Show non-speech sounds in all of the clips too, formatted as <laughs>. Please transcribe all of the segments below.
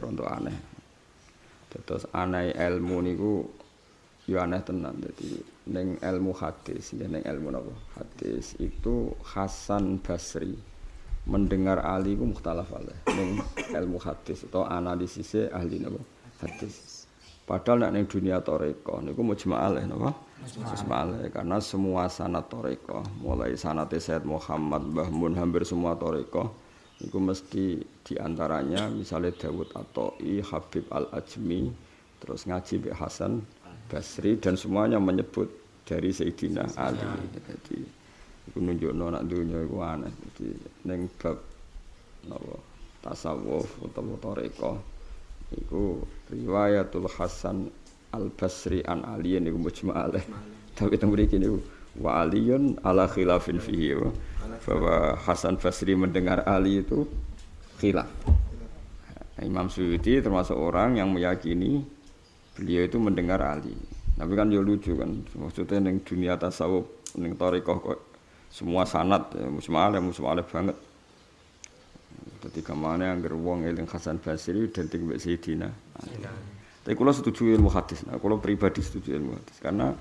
rontok aneh. Terus aneh ilmu niku ya aneh tenan. Jadi neng ilmu hadis, ya neng ilmu apa? Hadis itu Hasan Basri mendengar Ali ku mukhtalaf alaih. Neng ilmu hadis atau analisisnya ahli napa? Hadis. Padahal nek ning dunia toreko niku mujma' alaih napa? Mujma' alaih karena semua sanad toreko, mulai sanate Said Muhammad, Mbah hampir semua toreko Iku mesti di antaranya misalnya Dawud Atoi, Habib Al-Ajmi, terus ngaji Mbak Hasan Basri dan semuanya menyebut dari Sayyidina Ali. Jadi itu nunjuk nak dunia itu aneh. Jadi neng bab napa tasawuf utawa toreko iku riwayatul Hasan Al Basri an Ali niku mujma' alaih. Tapi teng mriki niku wa aliyun ala khilafin fihi bahwa Hasan Basri mendengar Ali itu khilaf. Imam Suyuti termasuk orang yang meyakini beliau itu mendengar Ali. Tapi kan ya lucu kan, maksudnya neng dunia tasawuf, neng torikoh kok semua sanat, ya, musmalah, musmalah banget. Ketika mana yang geruang eling Hasan Basri dan tinggal Sayyidina. Tapi kalau setuju ilmu hadis, nah, kalau pribadi setuju ilmu hadis, karena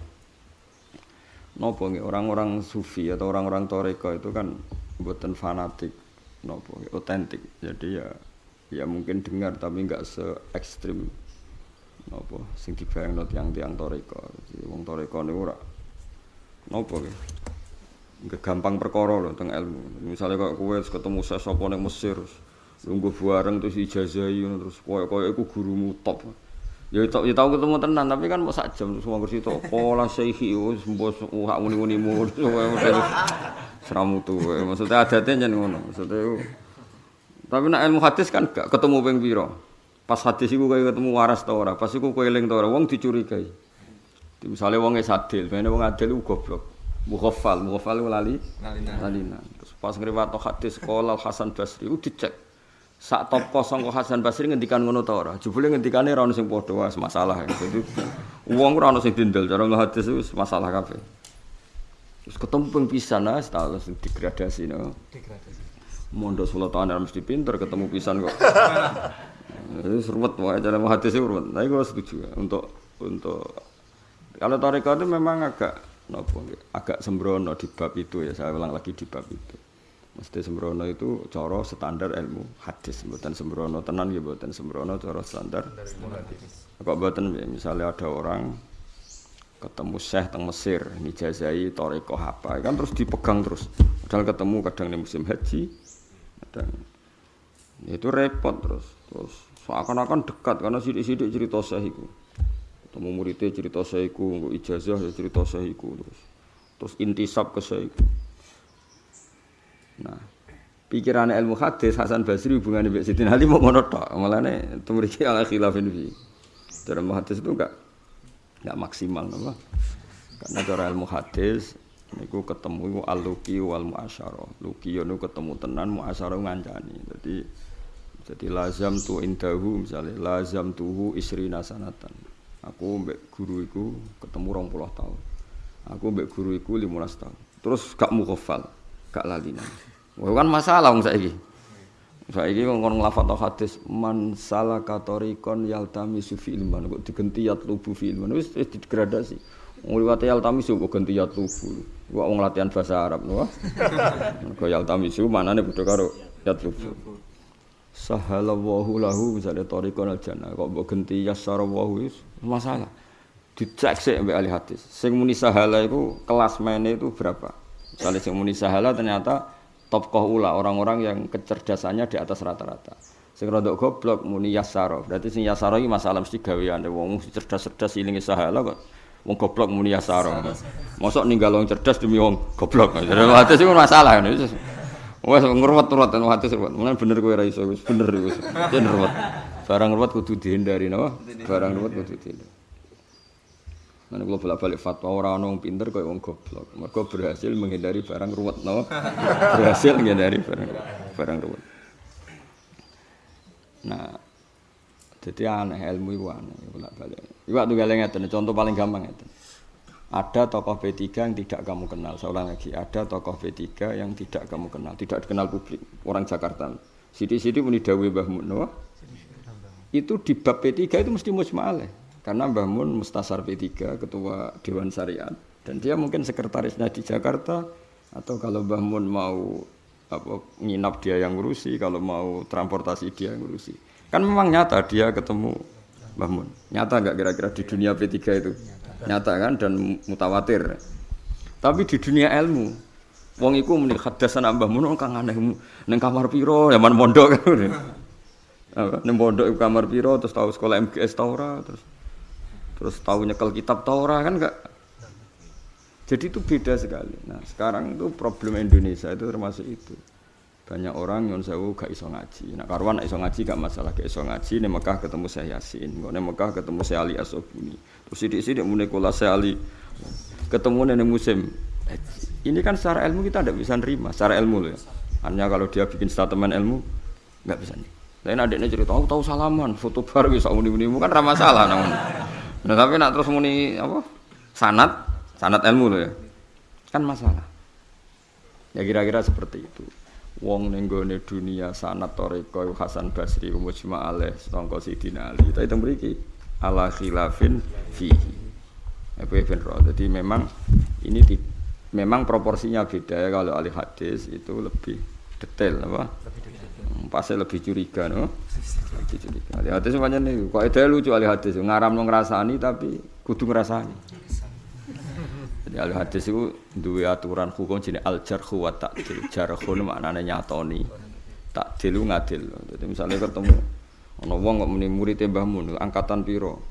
nopo orang-orang sufi atau orang-orang toreko itu kan buatan fanatik. Nopo otentik. Jadi ya ya mungkin dengar tapi nggak se ekstrim nopo? Sing dibayang not yang tiang toreko jadi wong toreko nih ora nopo nggak gampang perkara loh tentang ilmu. Misalnya kok kue ketemu saya sopo Mesir nunggu bareng terus ijazahi terus koyo koyo aku gurumu top Ya tau ya tau ketemu tenan tapi kan mau sak jam terus wong itu pola syekhi wis mbos hak muni-munimu <laughs> seramu tuh maksudnya adatnya jangan ngono maksudnya tapi nak ilmu hadis kan gak ketemu ping pira pas hadis iku kaya ketemu waras ta ora? Pas iku kowe eling ta ora? Wong dicurigai. Misalnya wong sadil bene wong adil ku goblok. Mukhaffal mukhaffal lali lalina terus pas ngriwat hadis qala Hasan Basri dicek sak top kosong kok Hasan Basri ngendikan ngono ta ora. Jebule ngendikane ora ono sing padha wis masalah. Jadi wong ora ono sing dindel cara hadis wis masalah kabeh. Terus ketemu pisan ah status degradasi no. Degradasi. Mondok 10 tahun mesti pinter ketemu pisan kok. <laughs> Wis ruwet wae cara hadis ruwet. Tapi gue setuju ya, untuk untuk kalau tarekat itu memang agak nopo agak sembrono di bab itu ya saya ulang lagi di bab itu. Mesti sembrono itu coro standar ilmu hadis, buatan sembrono tenan ya buatan sembrono coro standar. Kok buatan misalnya ada orang ketemu syekh teng Mesir, nijazai toriko apa, kan terus dipegang terus. Padahal ketemu kadang di musim haji, kadang itu repot terus. Terus seakan-akan dekat karena sidik-sidik cerita syekh itu. Ketemu muridnya cerita syekh itu, ijazah ya cerita itu terus. Terus intisab ke syekh. Nah, pikiran ilmu hadis Hasan Basri hubungan dengan Siti Ali mau ngono tok. Malane tumriki ala khilafin fi. Cara hadis itu enggak enggak maksimal apa? Karena cara ilmu hadis niku ketemu iku al-luqi wal muasyarah. Luqi yo ketemu tenan muasyarah ngancani. Jadi jadi lazam tu indahu misalnya lazam tuhu isri nasanatan. Aku mbek guru iku ketemu 20 tahun. Aku mbek guru iku 15 tahun. Terus gak mukhafal, gak lalinan. Wah kan masalah wong saiki. Saiki wong kon nglafat hadis man salaka tariqon yaltami sufi ilman kok digenti yatlubu fi ilman wis degradasi. Wong liwat yaltami su kok ganti yatlubu. Kok wong latihan bahasa Arab lho. Kok <laughs> yaltami su manane padha karo yatlubu. Sahalallahu lahu misalnya tariqon al jannah kok mbok ganti yassarawu wis masalah. Dicek sik mbek ahli hadis. Sing muni sahala iku kelas mainnya itu berapa? Misalnya sing muni sahala ternyata topkoh ula orang-orang yang kecerdasannya di atas rata-rata. Sing rodok goblok muni yasaro. Berarti sing yasaro iki masalah mesti gaweane wong cerdas-cerdas ilinge sahala kok. Wong goblok muni yasaro. Mosok ninggal wong cerdas demi wong goblok. Jadi hati sih masalah ini. Wes ngruwet-ruwet hati ruwet. Mulane bener kowe ra iso bener wis. Yen ruwet. Barang ruwet kudu dihindari napa? Barang ruwet kudu dihindari. Mana kalau bolak-balik fatwa orang orang pinter kayak orang goblok. Mereka berhasil menghindari barang ruwet, no? berhasil menghindari barang barang ruwet. Nah, jadi aneh ilmu itu aneh bolak-balik. Iwak tuh galengnya contoh paling gampang itu. Ada tokoh P3 yang tidak kamu kenal. Saya ulang lagi, ada tokoh P3 yang tidak kamu kenal, tidak dikenal publik, orang Jakarta. Sidi-sidi muni dawuh Mbah Mun, itu di bab P3 itu mesti mujma'aleh. Karena Mbah Mun Mustasar P3, ketua Dewan Syariat. Dan dia mungkin sekretarisnya di Jakarta, atau kalau Mbah Mun mau apa, nginap dia yang ngurusi, kalau mau transportasi dia yang ngurusi. Kan memang nyata dia ketemu Mbah Mun. Nyata nggak kira-kira di dunia P3 itu? Nyata kan dan mutawatir. Tapi di dunia ilmu, wong iku muni hadasan Mbah Mun kang aneh ning kamar piro, zaman mondok kan. <laughs> Apa ning pondok kamar piro terus tahu sekolah MGS tau terus terus tahu nyekel kitab tau ora kan enggak jadi itu beda sekali. Nah, sekarang itu problem Indonesia itu termasuk itu. Banyak orang yang sewu gak iso ngaji. Nah, karuan iso ngaji gak masalah gak iso ngaji. Nih Mekah ketemu saya Yasin, nih Mekah ketemu saya Ali Asobuni. Terus sidik sidik mulai saya Ali ketemu nih musim. Ini kan secara ilmu kita tidak bisa nerima, secara ilmu loh ya. Hanya kalau dia bikin statement ilmu nggak bisa nih. Lain adiknya cerita, aku tahu salaman, foto baru bisa muni muni kan ramah salah namun. Nah tapi nak terus muni apa? Sanat, sanat ilmu loh ya. Kan masalah. Ya kira-kira seperti itu. Wong nenggone dunia sanat toriko Hasan Basri Mujma alaih Sangka Sidina Ali Kita itu beriki ala khilafin fihi Ibn Roh Jadi memang ini di, memang proporsinya beda ya kalau ahli hadis itu lebih detail apa? Pasnya lebih curiga no? Lebih curiga. Ahli hadis semuanya nih, kok itu lucu ahli hadis, ngaram lo ngerasani tapi kudu ngerasani. Jadi ahli hadis itu dua aturan hukum jenis al jarhu wa ta'dil. Jarhu maknanya nyatoni. Ta'dil itu ngadil. Jadi misalnya ketemu ana wong kok muni murid Mbah angkatan piro?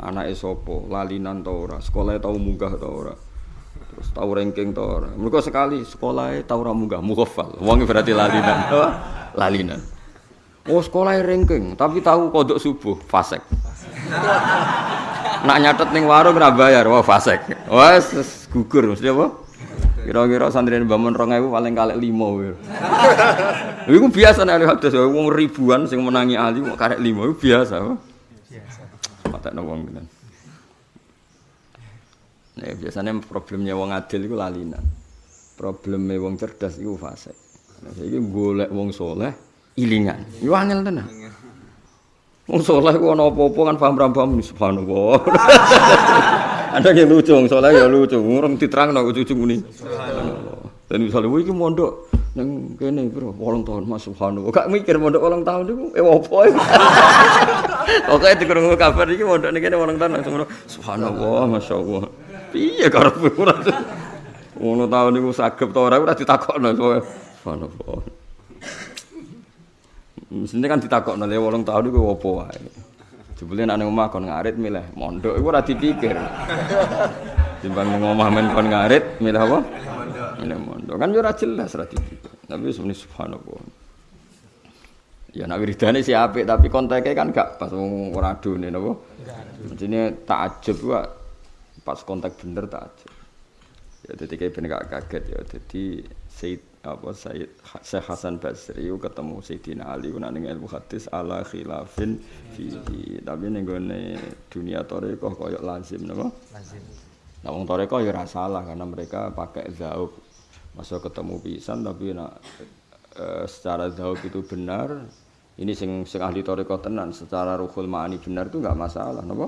Anake sapa? Lalinan ta ora? Sekolah tau munggah ta ora? Terus tau ranking ta ora? Mergo sekali sekolah tau ora munggah, mughafal. Wong berarti lalinan. <laughs> lalinan. Oh sekolah ranking, tapi tahu kodok subuh, fasek. Nak nyatet ning warung ora bayar, wah fasek. Wah gugur mesti apa? Kira-kira santri Mbah Mun 2000 paling kalek 5. Iku biasa nek ahli hadis wong ribuan sing menangi ahli kok karek 5 iku biasa. Biasa. Matekno wong tenan. Nah, biasanya problemnya wong adil itu lalinan. Problemnya wong cerdas itu fase. Nah, saya golek wong soleh, ilingan. Itu angel tenan. Wong soleh ku ana apa-apa kan paham paham subhanallah. <laughs> Ada yang lucu wong soleh ya lucu. Orang diterangno ujug-ujug muni. Dan misalnya, wih, ini mondok yang kene bro, walang tahun mas subhanallah. Gak mikir mondok walang tahun itu, eh apa ya? Itu kurang kabar ini mondok ini kene walang tahun langsung subhanallah, masya Allah. Iya, karena kurang. Ngono tahun itu sagep tau orang udah ditakokno. Subhanallah. Mestinya kan ditakokno le walang tahun itu apa wae. Jebule nek nang omah kon ngarit milih mondok iku ora dipikir. Timbang nang omah men kon ngarit milih apa? Milih mondok. Kan yo ora jelas ora dipikir. Tapi sebenarnya subhanallah. Ya nak wiridane si apik tapi konteknya kan gak pas wong ora adone napa? Mestine takjub ku pas kontak bener takjub. Ya dadi kayak ben gak kaget ya. Dadi Sayyid apa Sayyid Syekh Hasan Basri ketemu Sayyidina Ali ku nang ilmu hadis ala khilafin fihi. Tapi ning gone dunia tarekat koyo lazim napa? Lazim. Nah wong tarekat ya ora salah karena mereka pakai zaub. Masa ketemu pisan tapi nak e, secara zaub itu benar. Ini sing sing ahli tarekat tenan secara ruhul ma'ani benar itu enggak masalah napa?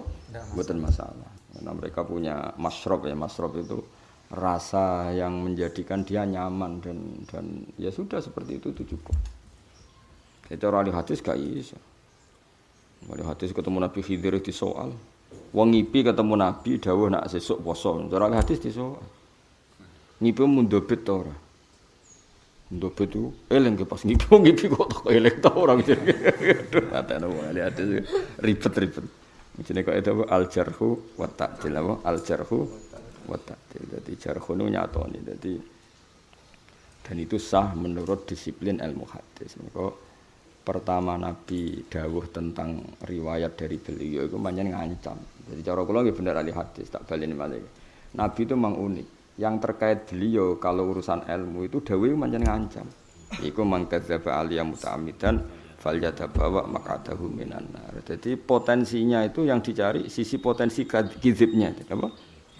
Bukan masalah. Karena mereka punya masrob ya, masrob itu rasa yang menjadikan dia nyaman dan dan ya sudah seperti itu itu cukup. Itu orang hadis gak iso. Wali hadis ketemu Nabi Khidir di soal. Wong ngipi ketemu Nabi dawuh nak sesuk poso. Cara hadis di soal. Ngipi mundobet to ora? Mundobet itu ke pas ngipi <laughs> ngipi kok tak eling to ora gitu. Aduh, <laughs> ada wali hadis ribet-ribet. Jenenge kok itu al jarhu wa ta'dil al jarhu wa ta'dil. Dadi jarhun nyatoni. Dadi dan itu sah menurut disiplin ilmu hadis. Mereka pertama Nabi dawuh tentang riwayat dari beliau itu banyak ngancam. Jadi cara kula nggih bener ahli hadis tak baleni malih. Nabi itu memang unik. Yang terkait beliau kalau urusan ilmu itu dawuh banyak ngancam. Iku mang kadzdzaba aliyah muta'ammidan fal bawa maqadahu minan nar. Jadi potensinya itu yang dicari sisi potensi kizibnya, apa?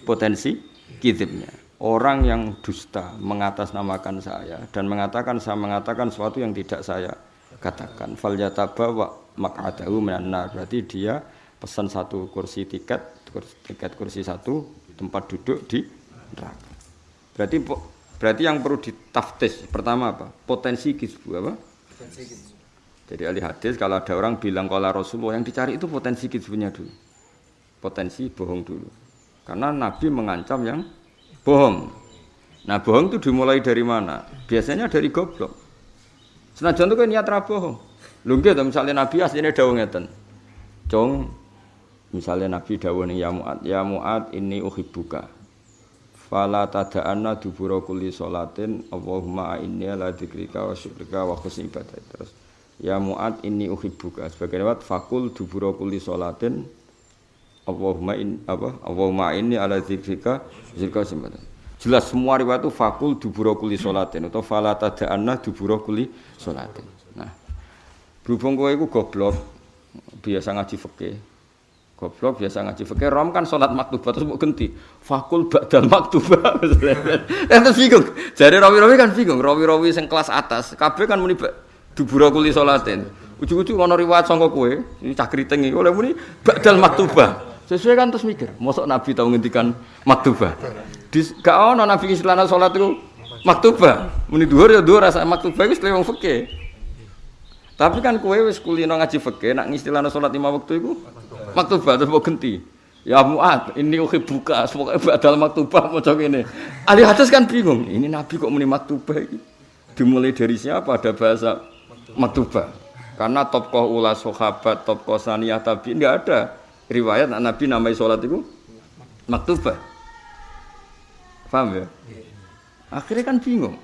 Potensi kizibnya. Orang yang dusta mengatasnamakan saya dan mengatakan saya mengatakan sesuatu yang tidak saya katakan fal yataba wa maq'adahu minan nar. Berarti dia pesan satu kursi tiket, tiket kursi satu tempat duduk di neraka. Berarti berarti yang perlu ditaftis pertama apa? Potensi kisbu apa? Potensi kisbu. Jadi ahli hadis kalau ada orang bilang kalau Rasulullah yang dicari itu potensi kisbunya dulu. Potensi bohong dulu. Karena Nabi mengancam yang bohong. Nah bohong itu dimulai dari mana? Biasanya dari goblok. Senajan itu kan niat bohong. Lho nggih misalnya Nabi asline dawuh ngeten. Cong misalnya Nabi dawuh ning ya Muad, ya Muad ini uhibbuka. Fala tada'anna dubura kulli salatin Allahumma inni ala dzikrika wa syukrika wa husni ibadah. Terus ya Muad ini uhibbuka. Sebagai lewat fakul dubura kulli salatin Allahumma in apa? Allahumma inni ala dzikrika wa syukrika Jelas semua riwayat itu fakul dubura kulli salatin atau fala tada'anna dubura kulli salatin. Berhubung kowe iku goblok, biasa ngaji fikih. Goblok biasa ngaji fikih. Rom kan salat maktubah terus mau ganti. Fakul ba'dal maktubah. <laughs> Eh terus bingung. Jare rawi-rawi kan bingung. Rawi-rawi sing kelas atas, kabeh kan muni dubura kuli salatin. Ujug-ujug ana riwayat sangka kowe, ini cah kriting iki oleh muni ba'dal maktubah. Sesuai kan terus mikir, mosok Nabi tau ngendikan maktubah. Di gak ono Nabi istilahna salat itu maktubah. Muni dhuwur ya dhuwur rasa maktubah wis lewong fikih. Tapi kan kue wis kulino ngaji fikih nak ngistilahno salat lima waktu iku maktubah terus mau ganti. Ya Muat, ini uhi buka, semoga badal maktubah mau ini. Ahli hadis kan bingung, ini Nabi kok muni maktubah ini? Dimulai dari siapa ada bahasa maktubah? Karena tokoh ulas sahabat, tokoh saniyah tabi enggak ada riwayat Nabi namai sholat itu maktubah. Paham ya? Akhirnya kan bingung.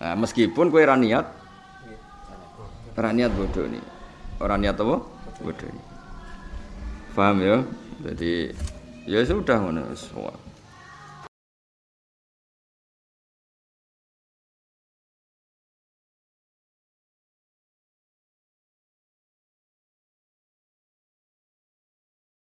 Nah, meskipun kue raniat, Orang niat bodoh nih. Orang niat apa? Bodoh nih. Paham ya? Jadi ya sudah mana semua.